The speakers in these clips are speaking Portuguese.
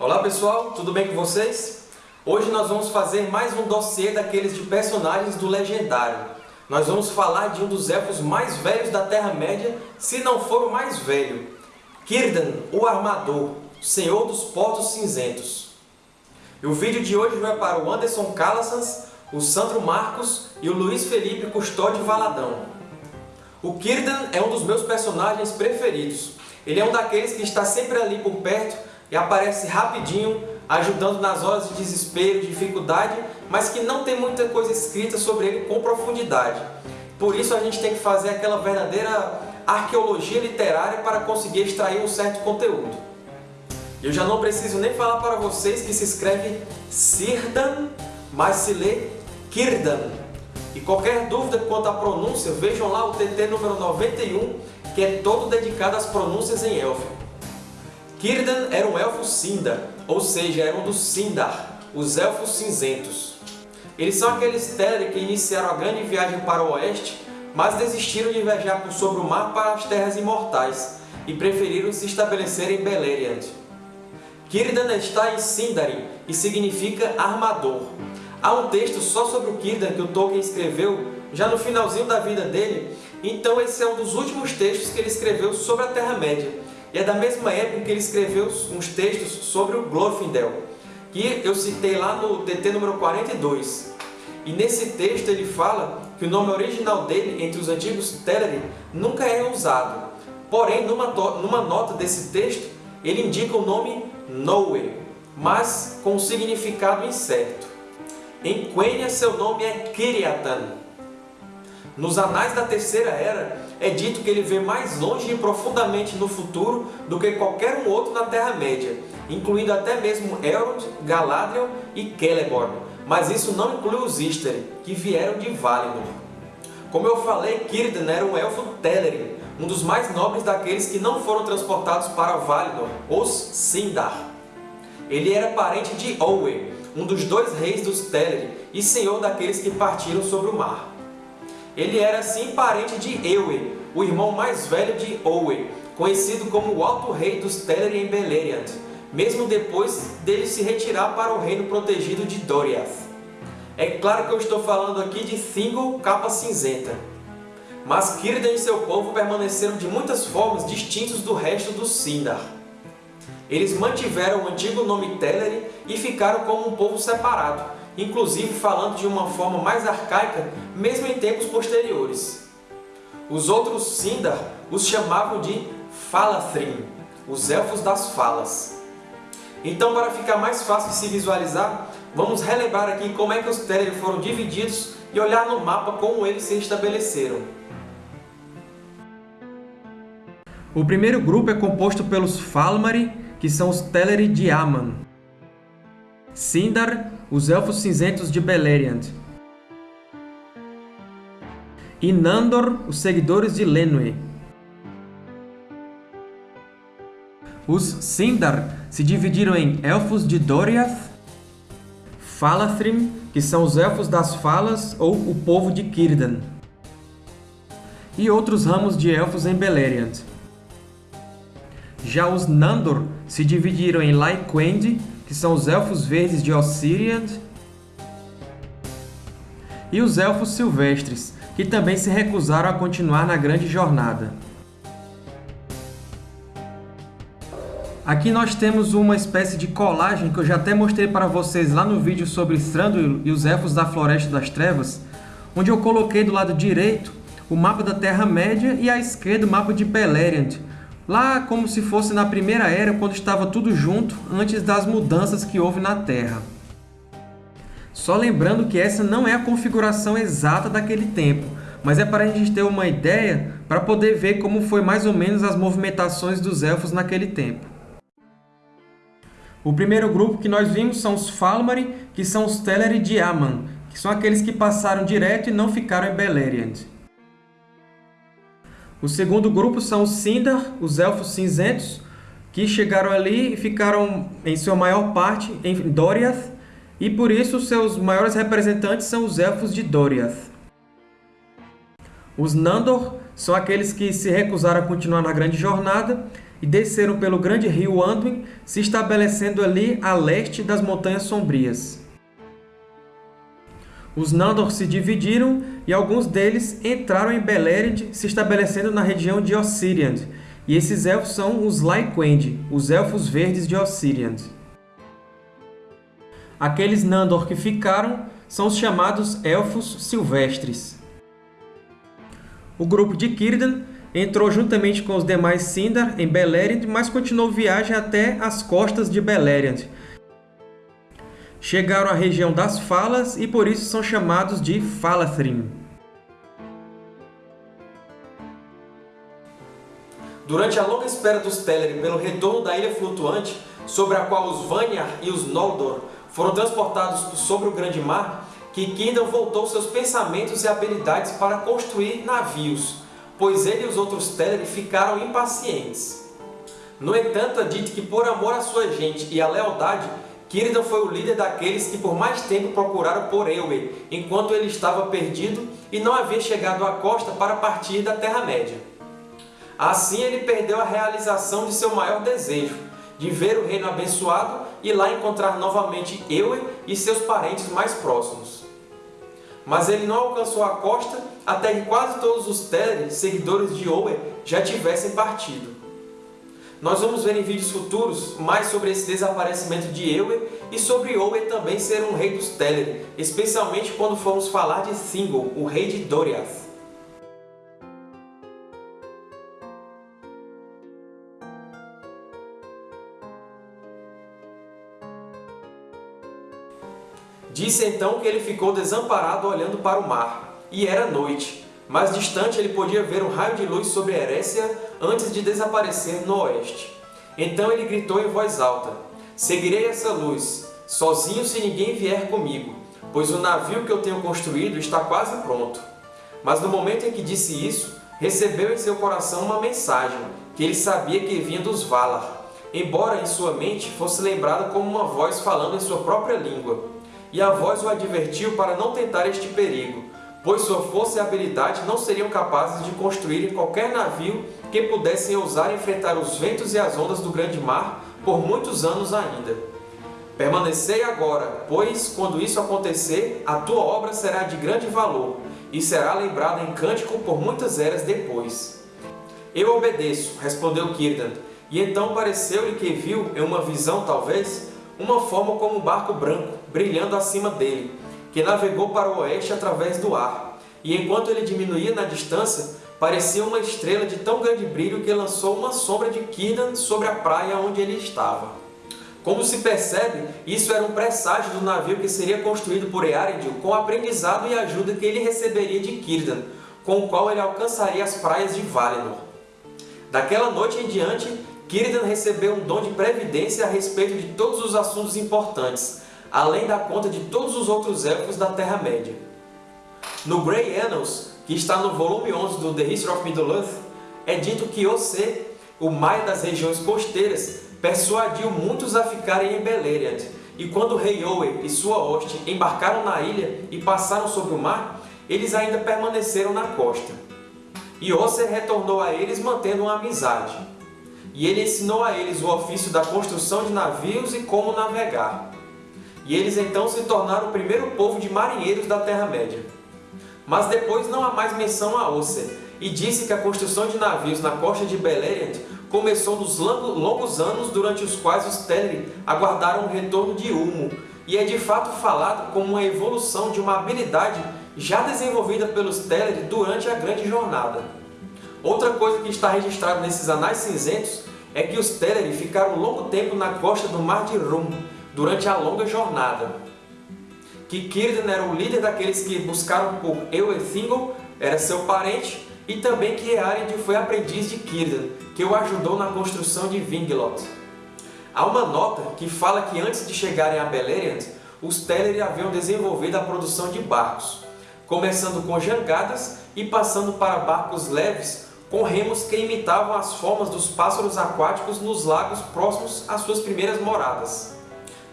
Olá pessoal, tudo bem com vocês? Hoje nós vamos fazer mais um dossiê daqueles de personagens do Legendário. Nós vamos falar de um dos elfos mais velhos da Terra-média, se não for o mais velho. Círdan, o Armador, Senhor dos Portos Cinzentos. E o vídeo de hoje vai para o Anderson Calassans, o Sandro Marcos e o Luiz Felipe Custódio Valadão. O Círdan é um dos meus personagens preferidos. Ele é um daqueles que está sempre ali por perto e aparece rapidinho, ajudando nas horas de desespero, dificuldade, mas que não tem muita coisa escrita sobre ele com profundidade. Por isso a gente tem que fazer aquela verdadeira arqueologia literária para conseguir extrair um certo conteúdo. Eu já não preciso nem falar para vocês que se escreve Sirdan, mas se lê Kirdan. E qualquer dúvida quanto à pronúncia, vejam lá o TT número 91, que é todo dedicado às pronúncias em élfico. Círdan era um elfo Sindar, ou seja, era um dos Sindar, os Elfos Cinzentos. Eles são aqueles Teleri que iniciaram a grande viagem para o oeste, mas desistiram de viajar por sobre o mar para as Terras Imortais e preferiram se estabelecer em Beleriand. Círdan está em Sindarin e significa armador. Há um texto só sobre o Círdan que o Tolkien escreveu já no finalzinho da vida dele, então esse é um dos últimos textos que ele escreveu sobre a Terra-média e é da mesma época que ele escreveu uns textos sobre o Glorfindel, que eu citei lá no TT número 42. E nesse texto ele fala que o nome original dele, entre os antigos Teleri, nunca é usado. Porém, numa, numa nota desse texto, ele indica o nome Noe, mas com um significado incerto. Em Quenya, seu nome é Kiriatan. Nos Anais da Terceira Era, é dito que ele vê mais longe e profundamente no futuro do que qualquer um outro na Terra-média, incluindo até mesmo Elrond, Galadriel e Celeborn, mas isso não inclui os Istari, que vieram de Valinor. Como eu falei, Círdan era um elfo Telerin, um dos mais nobres daqueles que não foram transportados para Valinor, os Sindar. Ele era parente de Olwe, um dos dois reis dos Teleri e senhor daqueles que partiram sobre o mar. Ele era sim parente de Ewe, o irmão mais velho de Owe, conhecido como o Alto Rei dos Teleri em Beleriand, mesmo depois dele se retirar para o reino protegido de Doriath. É claro que eu estou falando aqui de Thingol Capa Cinzenta. Mas Círdan e seu povo permaneceram de muitas formas distintos do resto dos Sindar. Eles mantiveram o antigo nome Teleri e ficaram como um povo separado, inclusive falando de uma forma mais arcaica, mesmo em tempos posteriores. Os outros Sindar os chamavam de Falathrim, os Elfos das Falas. Então, para ficar mais fácil de se visualizar, vamos relembrar aqui como é que os Teleri foram divididos e olhar no mapa como eles se estabeleceram. O primeiro grupo é composto pelos Falmari, que são os Teleri de Aman. Sindar, os Elfos Cinzentos de Beleriand. E Nandor, os seguidores de Lenwë. Os Sindar se dividiram em Elfos de Doriath, Falathrim, que são os Elfos das Falas ou o povo de Círdan, e outros ramos de Elfos em Beleriand. Já os Nandor se dividiram em Lyquend, que são os Elfos Verdes de Ossiriand, e os Elfos Silvestres, que também se recusaram a continuar na grande jornada. Aqui nós temos uma espécie de colagem que eu já até mostrei para vocês lá no vídeo sobre Thranduil e os Elfos da Floresta das Trevas, onde eu coloquei do lado direito o mapa da Terra-média e à esquerda o mapa de Beleriand, lá como se fosse na Primeira Era, quando estava tudo junto, antes das mudanças que houve na Terra. Só lembrando que essa não é a configuração exata daquele tempo, mas é para a gente ter uma ideia para poder ver como foi mais ou menos as movimentações dos Elfos naquele tempo. O primeiro grupo que nós vimos são os Falmari, que são os Teleri de Aman, que são aqueles que passaram direto e não ficaram em Beleriand. O segundo grupo são os Sindar, os Elfos Cinzentos, que chegaram ali e ficaram, em sua maior parte, em Doriath, e por isso seus maiores representantes são os Elfos de Doriath. Os Nandor são aqueles que se recusaram a continuar na grande jornada, e desceram pelo grande rio Anduin, se estabelecendo ali a leste das Montanhas Sombrias. Os Nandor se dividiram e alguns deles entraram em Beleriand, se estabelecendo na região de Ossiriand, e esses elfos são os Lyquend, os Elfos Verdes de Ossiriand. Aqueles Nandor que ficaram são os chamados Elfos Silvestres. O grupo de Círdan entrou juntamente com os demais Sindar em Beleriand, mas continuou viagem até as costas de Beleriand. Chegaram à região das Falas e por isso são chamados de Falathrim. Durante a longa espera dos Teleri pelo retorno da Ilha Flutuante, sobre a qual os Vanyar e os Noldor foram transportados sobre o Grande Mar, que Kindle voltou seus pensamentos e habilidades para construir navios, pois ele e os outros Teleri ficaram impacientes. No entanto, é dito que por amor à sua gente e à lealdade, Círdan foi o líder daqueles que por mais tempo procuraram por Eowyn, enquanto ele estava perdido e não havia chegado à costa para partir da Terra-média. Assim ele perdeu a realização de seu maior desejo, de ver o reino abençoado e lá encontrar novamente Ewe e seus parentes mais próximos. Mas ele não alcançou a costa até que quase todos os Teleri, seguidores de Ewe, já tivessem partido. Nós vamos ver em vídeos futuros mais sobre esse desaparecimento de Ewe e sobre Ewe também ser um rei dos Teleri, especialmente quando formos falar de Thingol, o rei de Doriath. Disse então que ele ficou desamparado olhando para o mar, e era noite. Mais distante ele podia ver um raio de luz sobre Erécia antes de desaparecer no oeste. Então ele gritou em voz alta, Seguirei essa luz, sozinho se ninguém vier comigo, pois o navio que eu tenho construído está quase pronto. Mas no momento em que disse isso, recebeu em seu coração uma mensagem, que ele sabia que vinha dos Valar, embora em sua mente fosse lembrada como uma voz falando em sua própria língua e a voz o advertiu para não tentar este perigo, pois sua força e habilidade não seriam capazes de construir qualquer navio que pudessem ousar enfrentar os ventos e as ondas do grande mar por muitos anos ainda. Permanecei agora, pois, quando isso acontecer, a tua obra será de grande valor, e será lembrada em cântico por muitas eras depois. Eu obedeço, respondeu Círdan, e então pareceu-lhe que viu, em uma visão talvez, uma forma como um barco branco, brilhando acima dele, que navegou para o oeste através do ar, e enquanto ele diminuía na distância, parecia uma estrela de tão grande brilho que lançou uma sombra de Círdan sobre a praia onde ele estava. Como se percebe, isso era um presságio do navio que seria construído por Earendil com o aprendizado e ajuda que ele receberia de Círdan, com o qual ele alcançaria as praias de Valinor. Daquela noite em diante, Círdan recebeu um dom de previdência a respeito de todos os assuntos importantes, além da conta de todos os outros elfos da Terra-média. No Grey Annals, que está no volume 11 do The History of Middle-earth, é dito que Ose, o Maia das regiões costeiras, persuadiu muitos a ficarem em Beleriand, e quando rei Owe e sua hoste embarcaram na ilha e passaram sobre o mar, eles ainda permaneceram na costa. E Ose retornou a eles mantendo uma amizade. E ele ensinou a eles o ofício da construção de navios e como navegar e eles então se tornaram o primeiro povo de marinheiros da Terra-média. Mas depois não há mais menção a Oser, e disse que a construção de navios na costa de Beleriand começou nos longos anos durante os quais os Teleri aguardaram o retorno de Ulmo, e é de fato falado como uma evolução de uma habilidade já desenvolvida pelos Teleri durante a Grande Jornada. Outra coisa que está registrada nesses Anais Cinzentos é que os Teleri ficaram longo tempo na costa do Mar de Rum, durante a longa jornada. Que Círdan era o líder daqueles que buscaram por Eoethingol, era seu parente, e também que Earendil foi aprendiz de Círdan, que o ajudou na construção de Vingloth. Há uma nota que fala que antes de chegarem a Beleriand, os Teleri haviam desenvolvido a produção de barcos, começando com jangadas e passando para barcos leves com remos que imitavam as formas dos pássaros aquáticos nos lagos próximos às suas primeiras moradas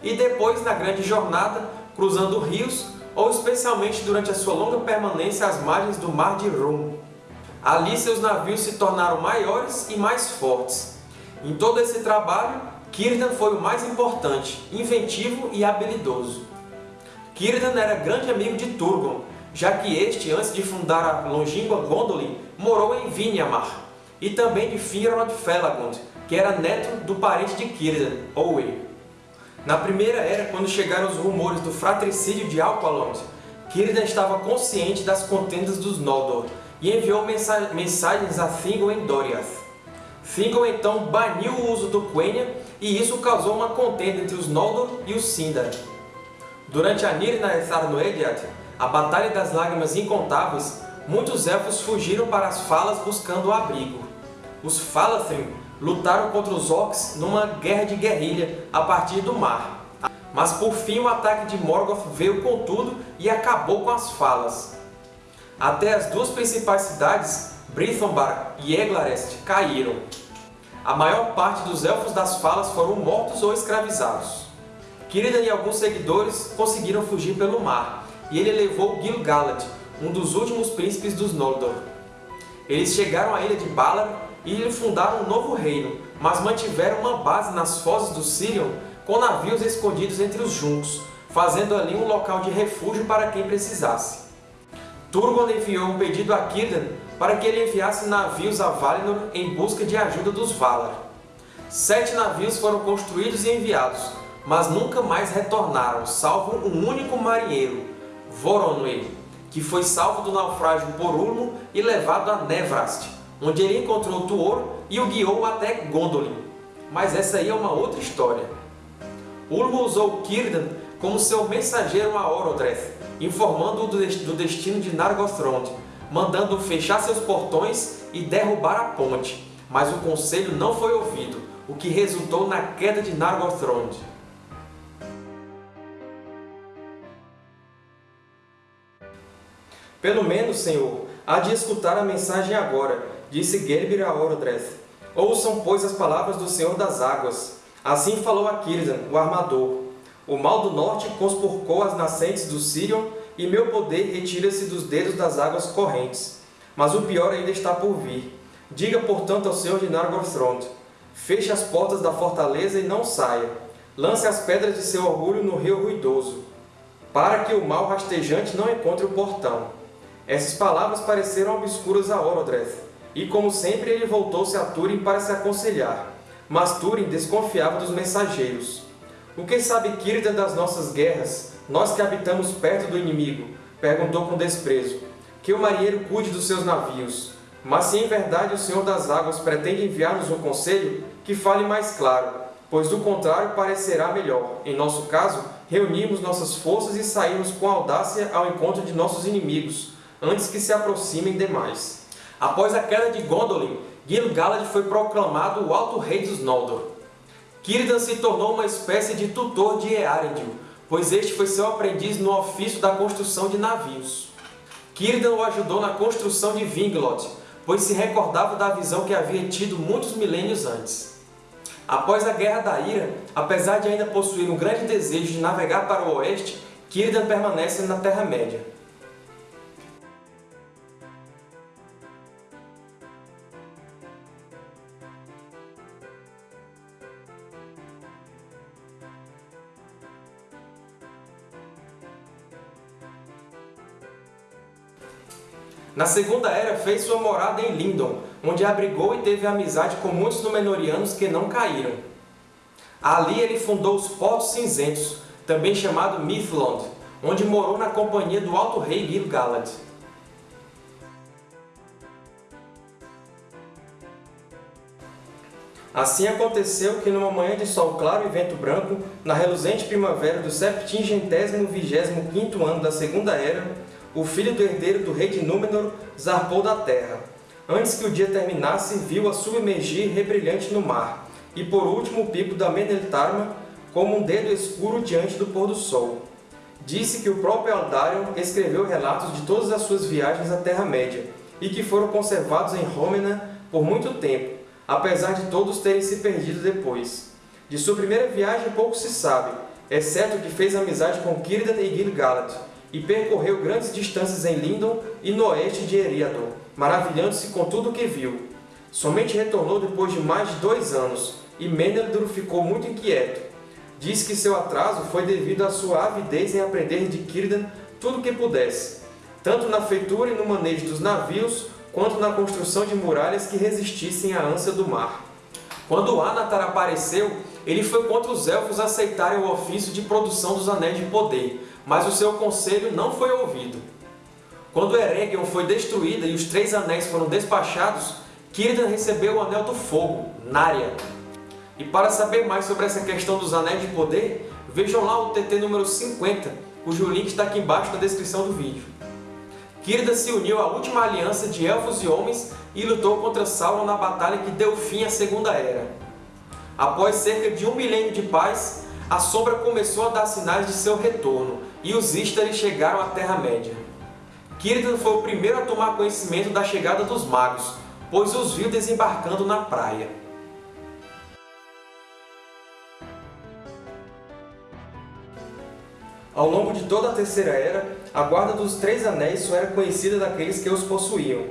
e depois na grande jornada, cruzando rios ou especialmente durante a sua longa permanência às margens do Mar de Rum. Ali seus navios se tornaram maiores e mais fortes, Em todo esse trabalho, Círdan foi o mais importante, inventivo e habilidoso. Círdan era grande amigo de Turgon, já que este, antes de fundar a longínqua Gondolin, morou em Vinyamar, e também de Finrod Felagund, que era neto do parente de Círdan, Owe. Na Primeira Era, quando chegaram os rumores do fratricídio de Alqualond, Círdan estava consciente das contendas dos Noldor e enviou mensagens a Thingol em Doriath. Thingol então baniu o uso do Quenya e isso causou uma contenda entre os Noldor e os Sindar. Durante a Nirnaethar no Ediath, a Batalha das Lágrimas Incontáveis, muitos Elfos fugiram para as Falas buscando abrigo. Os Falathrim lutaram contra os Orcs numa guerra de guerrilha a partir do mar. Mas por fim o ataque de Morgoth veio com tudo e acabou com as Falas. Até as duas principais cidades, Brythonbar e Eglarest, caíram. A maior parte dos Elfos das Falas foram mortos ou escravizados. Círdan e alguns seguidores conseguiram fugir pelo mar, e ele levou Gil-galad, um dos últimos príncipes dos Noldor. Eles chegaram à ilha de Valar e fundaram um novo reino, mas mantiveram uma base nas fozes do Sirion com navios escondidos entre os juncos, fazendo ali um local de refúgio para quem precisasse. Turgon enviou um pedido a Círdan para que ele enviasse navios a Valinor em busca de ajuda dos Valar. Sete navios foram construídos e enviados, mas nunca mais retornaram, salvo um único marinheiro, Voronoi, que foi salvo do naufrágio por Ulmo e levado a Nevrast, onde ele encontrou Tuor e o guiou até Gondolin. Mas essa aí é uma outra história. Ulmo usou Círdan como seu mensageiro a Orodreth, informando-o do destino de Nargothrond, mandando fechar seus portões e derrubar a ponte, mas o conselho não foi ouvido, o que resultou na queda de Nargothrond. Pelo menos, Senhor, há de escutar a mensagem agora, disse Gerbir a Orodreth. Ouçam, pois, as palavras do Senhor das Águas. Assim falou a o armador. O mal do norte conspurcou as nascentes do Sirion, e meu poder retira-se dos dedos das águas correntes. Mas o pior ainda está por vir. Diga, portanto, ao Senhor de Nargothrond, feche as portas da fortaleza e não saia. Lance as pedras de seu orgulho no rio ruidoso, para que o mal rastejante não encontre o portão. Essas palavras pareceram obscuras a Orodreth, e como sempre ele voltou-se a Túrin para se aconselhar. Mas Túrin desconfiava dos mensageiros. O que sabe Círdan das nossas guerras, nós que habitamos perto do inimigo? Perguntou com desprezo. Que o marinheiro cuide dos seus navios. Mas se em verdade o Senhor das Águas pretende enviar-nos um conselho, que fale mais claro, pois do contrário parecerá melhor, em nosso caso, reunirmos nossas forças e sairmos com audácia ao encontro de nossos inimigos, antes que se aproximem demais. Após a queda de Gondolin, Gil-galad foi proclamado o Alto Rei dos Noldor. Círdan se tornou uma espécie de tutor de Eärendil, pois este foi seu aprendiz no ofício da construção de navios. Círdan o ajudou na construção de Vinglot, pois se recordava da visão que havia tido muitos milênios antes. Após a Guerra da Ira, apesar de ainda possuir um grande desejo de navegar para o oeste, Círdan permanece na Terra-média. Na Segunda Era fez sua morada em Lindon, onde abrigou e teve amizade com muitos Númenóreanos que não caíram. Ali ele fundou os Portos Cinzentos, também chamado Mithlond, onde morou na companhia do Alto Rei Gil-galad. Assim aconteceu que numa manhã de sol claro e vento branco, na reluzente primavera do septingentésimo vigésimo quinto ano da Segunda Era, o filho do herdeiro do rei de Númenor zarpou da terra. Antes que o dia terminasse, viu-a submergir rebrilhante no mar, e por último o pico da Meneltarma como um dedo escuro diante do pôr do sol. Disse que o próprio Aldarion escreveu relatos de todas as suas viagens à Terra-média, e que foram conservados em Rômena por muito tempo, apesar de todos terem se perdido depois. De sua primeira viagem pouco se sabe, exceto que fez amizade com Círdan e Gil-galad, e percorreu grandes distâncias em Lindon e no oeste de Eriador, maravilhando-se com tudo o que viu. Somente retornou depois de mais de dois anos, e Meneldur ficou muito inquieto. Diz que seu atraso foi devido à sua avidez em aprender de Círdan tudo o que pudesse, tanto na feitura e no manejo dos navios, quanto na construção de muralhas que resistissem à ânsia do mar. Quando Anatar apareceu, ele foi contra os Elfos aceitarem o ofício de produção dos Anéis de Poder, mas o seu conselho não foi ouvido. Quando Eregion foi destruída e os Três Anéis foram despachados, Círdan recebeu o Anel do Fogo, Narya. E para saber mais sobre essa questão dos Anéis de Poder, vejam lá o TT número 50, cujo link está aqui embaixo na descrição do vídeo. Círdan se uniu à última aliança de Elfos e Homens e lutou contra Sauron na batalha que deu fim à Segunda Era. Após cerca de um milênio de paz, a Sombra começou a dar sinais de seu retorno, e os Istari chegaram à Terra-média. Círdan foi o primeiro a tomar conhecimento da chegada dos magos, pois os viu desembarcando na praia. Ao longo de toda a Terceira Era, a Guarda dos Três Anéis só era conhecida daqueles que os possuíam,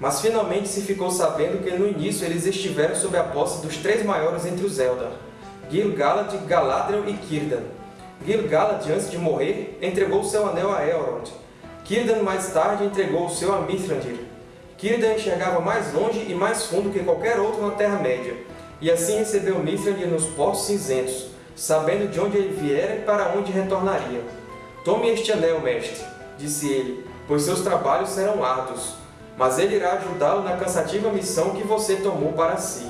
mas finalmente se ficou sabendo que no início eles estiveram sob a posse dos três maiores entre os Eldar, Gil-galad, Galadriel e Círdan. Gil-galad, antes de morrer, entregou seu anel a Elrond. Círdan, mais tarde, entregou o seu a Mithrandir. Círdan enxergava mais longe e mais fundo que qualquer outro na Terra-média, e assim recebeu Mithrandir nos Portos Cinzentos, sabendo de onde ele viera e para onde retornaria. Tome este anel, mestre, disse ele, pois seus trabalhos serão árduos, mas ele irá ajudá-lo na cansativa missão que você tomou para si.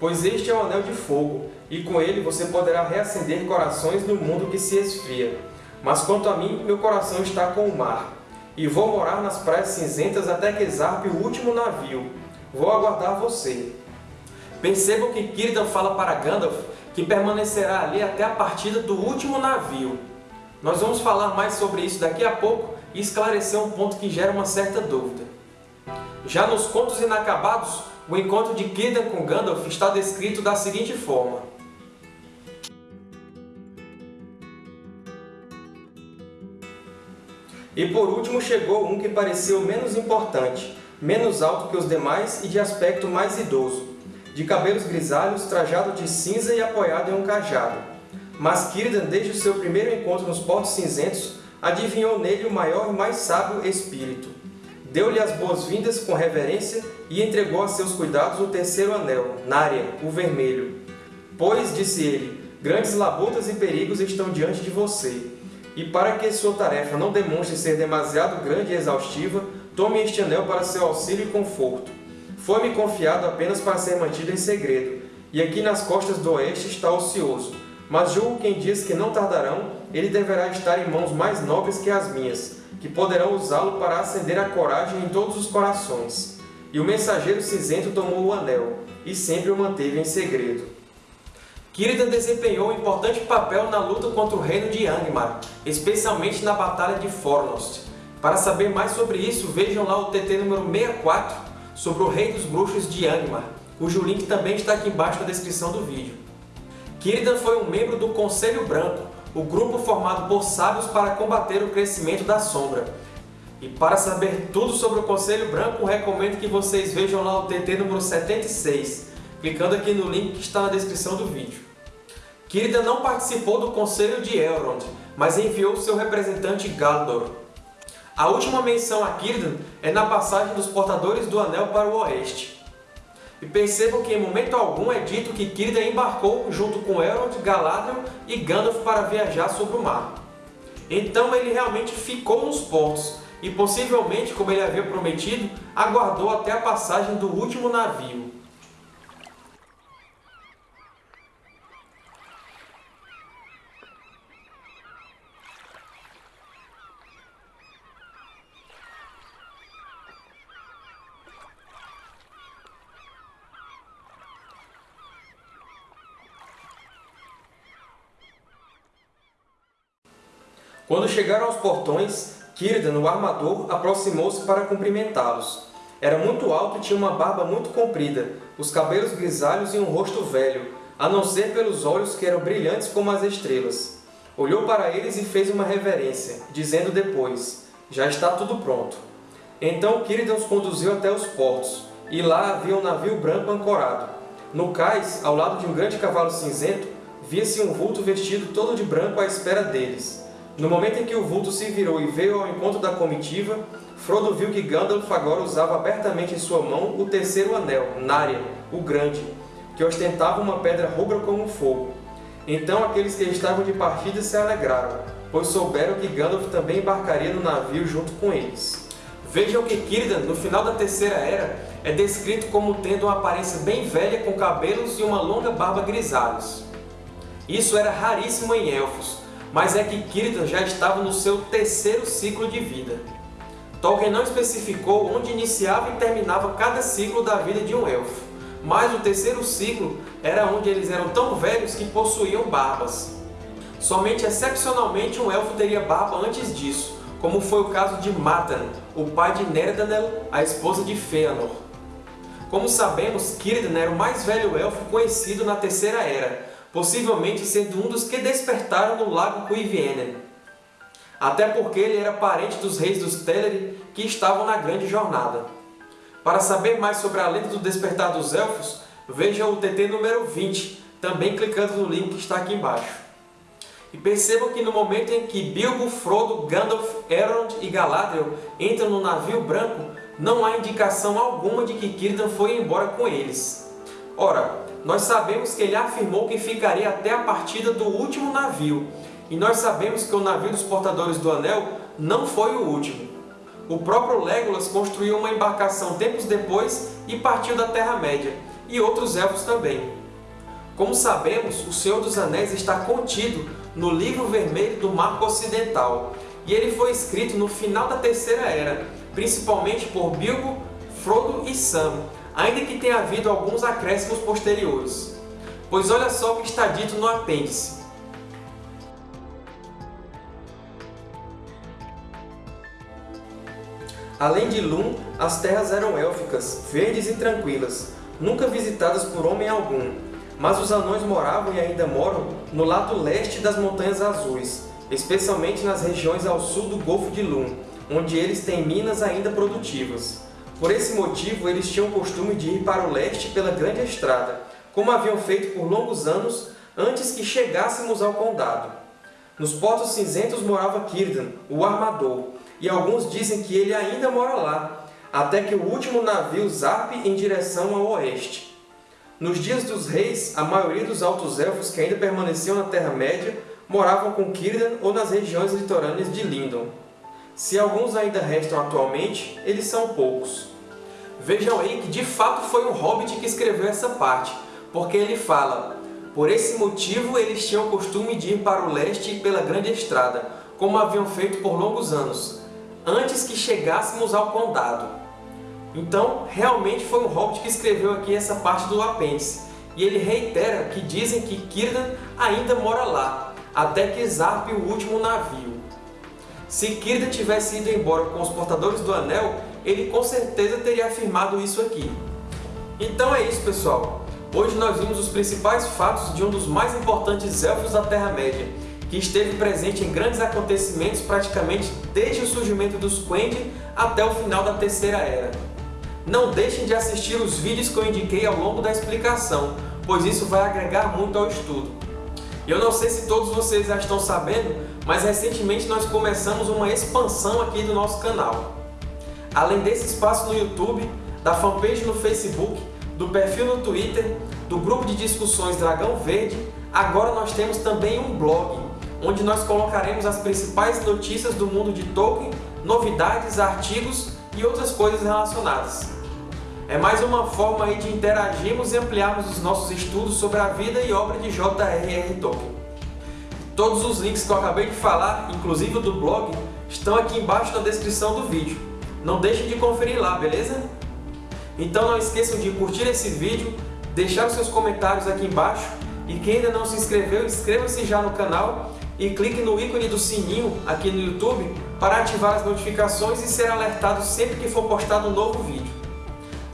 Pois este é o Anel de Fogo, e com ele você poderá reacender corações no mundo que se esfria. Mas quanto a mim, meu coração está com o mar, e vou morar nas praias cinzentas até que zarpe o último navio. Vou aguardar você. Percebam que Círdan fala para Gandalf que permanecerá ali até a partida do último navio. Nós vamos falar mais sobre isso daqui a pouco e esclarecer um ponto que gera uma certa dúvida. Já nos Contos Inacabados, o encontro de Círdan com Gandalf está descrito da seguinte forma. E por último chegou um que pareceu menos importante, menos alto que os demais e de aspecto mais idoso, de cabelos grisalhos, trajado de cinza e apoiado em um cajado. Mas Círdan, desde o seu primeiro encontro nos Portos Cinzentos, adivinhou nele o maior e mais sábio espírito. Deu-lhe as boas-vindas com reverência e entregou a seus cuidados o terceiro anel, Narya, o vermelho. Pois, disse ele, grandes labutas e perigos estão diante de você. E para que sua tarefa não demonstre ser demasiado grande e exaustiva, tome este anel para seu auxílio e conforto. Foi-me confiado apenas para ser mantido em segredo, e aqui nas costas do oeste está ocioso. Mas julgo que em dias que não tardarão, ele deverá estar em mãos mais nobres que as minhas, que poderão usá-lo para acender a coragem em todos os corações. E o mensageiro cinzento tomou o anel, e sempre o manteve em segredo. Círdan desempenhou um importante papel na luta contra o reino de Angmar, especialmente na Batalha de Fornost. Para saber mais sobre isso, vejam lá o TT número 64 sobre o Rei dos Bruxos de Angmar, cujo link também está aqui embaixo na descrição do vídeo. Círdan foi um membro do Conselho Branco, o grupo formado por sábios para combater o crescimento da Sombra. E para saber tudo sobre o Conselho Branco, recomendo que vocês vejam lá o TT número 76, clicando aqui no link que está na descrição do vídeo. Círdan não participou do Conselho de Elrond, mas enviou seu representante Galdor. A última menção a Círdan é na passagem dos Portadores do Anel para o Oeste. E percebam que em momento algum é dito que Círdan embarcou junto com Elrond, Galadriel e Gandalf para viajar sobre o mar. Então ele realmente ficou nos portos, e possivelmente, como ele havia prometido, aguardou até a passagem do último navio. Quando chegaram aos portões, Círdan, o armador, aproximou-se para cumprimentá-los. Era muito alto e tinha uma barba muito comprida, os cabelos grisalhos e um rosto velho, a não ser pelos olhos que eram brilhantes como as estrelas. Olhou para eles e fez uma reverência, dizendo depois, Já está tudo pronto. Então Círdan os conduziu até os portos, e lá havia um navio branco ancorado. No cais, ao lado de um grande cavalo cinzento, via-se um vulto vestido todo de branco à espera deles. No momento em que o vulto se virou e veio ao encontro da comitiva, Frodo viu que Gandalf agora usava abertamente em sua mão o terceiro anel, Narya, o Grande, que ostentava uma pedra rubra como fogo. Então aqueles que estavam de partida se alegraram, pois souberam que Gandalf também embarcaria no navio junto com eles. Vejam que Círdan, no final da Terceira Era, é descrito como tendo uma aparência bem velha com cabelos e uma longa barba grisalhos. Isso era raríssimo em Elfos, mas é que Círdan já estava no seu terceiro ciclo de vida. Tolkien não especificou onde iniciava e terminava cada ciclo da vida de um Elfo, mas o terceiro ciclo era onde eles eram tão velhos que possuíam barbas. Somente excepcionalmente um Elfo teria barba antes disso, como foi o caso de Matan, o pai de Nerdanel, a esposa de Fëanor. Como sabemos, Círdan era o mais velho Elfo conhecido na Terceira Era, possivelmente sendo um dos que despertaram no Lago Cuivienen. Até porque ele era parente dos reis dos Teleri que estavam na Grande Jornada. Para saber mais sobre a lenda do Despertar dos Elfos, veja o TT número 20, também clicando no link que está aqui embaixo. E percebam que no momento em que Bilbo, Frodo, Gandalf, Elrond e Galadriel entram no navio branco, não há indicação alguma de que Círdan foi embora com eles. Ora, nós sabemos que ele afirmou que ficaria até a partida do último navio, e nós sabemos que o navio dos Portadores do Anel não foi o último. O próprio Legolas construiu uma embarcação tempos depois e partiu da Terra-média, e outros Elfos também. Como sabemos, o Senhor dos Anéis está contido no Livro Vermelho do Marco Ocidental, e ele foi escrito no final da Terceira Era, principalmente por Bilbo, Frodo e Sam, ainda que tenha havido alguns acréscimos posteriores. Pois olha só o que está dito no apêndice. Além de Lum, as terras eram élficas, verdes e tranquilas, nunca visitadas por homem algum. Mas os anões moravam e ainda moram no lado leste das Montanhas Azuis, especialmente nas regiões ao sul do Golfo de Lum, onde eles têm minas ainda produtivas. Por esse motivo, eles tinham o costume de ir para o leste pela Grande Estrada, como haviam feito por longos anos antes que chegássemos ao Condado. Nos Portos Cinzentos morava Círdan, o Armador, e alguns dizem que ele ainda mora lá, até que o último navio zarpe em direção ao oeste. Nos dias dos reis, a maioria dos Altos Elfos que ainda permaneciam na Terra-média moravam com Círdan ou nas regiões litorâneas de Lindon. Se alguns ainda restam atualmente, eles são poucos. Vejam aí que de fato foi um Hobbit que escreveu essa parte, porque ele fala Por esse motivo eles tinham o costume de ir para o leste pela Grande Estrada, como haviam feito por longos anos, antes que chegássemos ao condado. Então, realmente foi um Hobbit que escreveu aqui essa parte do apêndice, e ele reitera que dizem que Círdan ainda mora lá, até que zarpe o último navio. Se Círdan tivesse ido embora com os Portadores do Anel, ele com certeza teria afirmado isso aqui. Então é isso, pessoal. Hoje nós vimos os principais fatos de um dos mais importantes Elfos da Terra-média, que esteve presente em grandes acontecimentos praticamente desde o surgimento dos Quendi até o final da Terceira Era. Não deixem de assistir os vídeos que eu indiquei ao longo da explicação, pois isso vai agregar muito ao estudo. Eu não sei se todos vocês já estão sabendo, mas recentemente nós começamos uma expansão aqui do nosso canal. Além desse espaço no YouTube, da fanpage no Facebook, do perfil no Twitter, do grupo de discussões Dragão Verde, agora nós temos também um blog, onde nós colocaremos as principais notícias do mundo de Tolkien, novidades, artigos e outras coisas relacionadas. É mais uma forma aí de interagirmos e ampliarmos os nossos estudos sobre a vida e obra de J.R.R. Tolkien. Todos os links que eu acabei de falar, inclusive o do blog, estão aqui embaixo na descrição do vídeo. Não deixem de conferir lá, beleza? Então não esqueçam de curtir esse vídeo, deixar os seus comentários aqui embaixo e quem ainda não se inscreveu, inscreva-se já no canal e clique no ícone do sininho aqui no YouTube para ativar as notificações e ser alertado sempre que for postado um novo vídeo.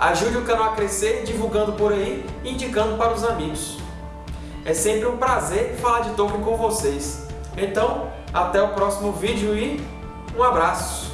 Ajude o canal a crescer divulgando por aí e indicando para os amigos. É sempre um prazer falar de Tolkien com vocês. Então, até o próximo vídeo e um abraço!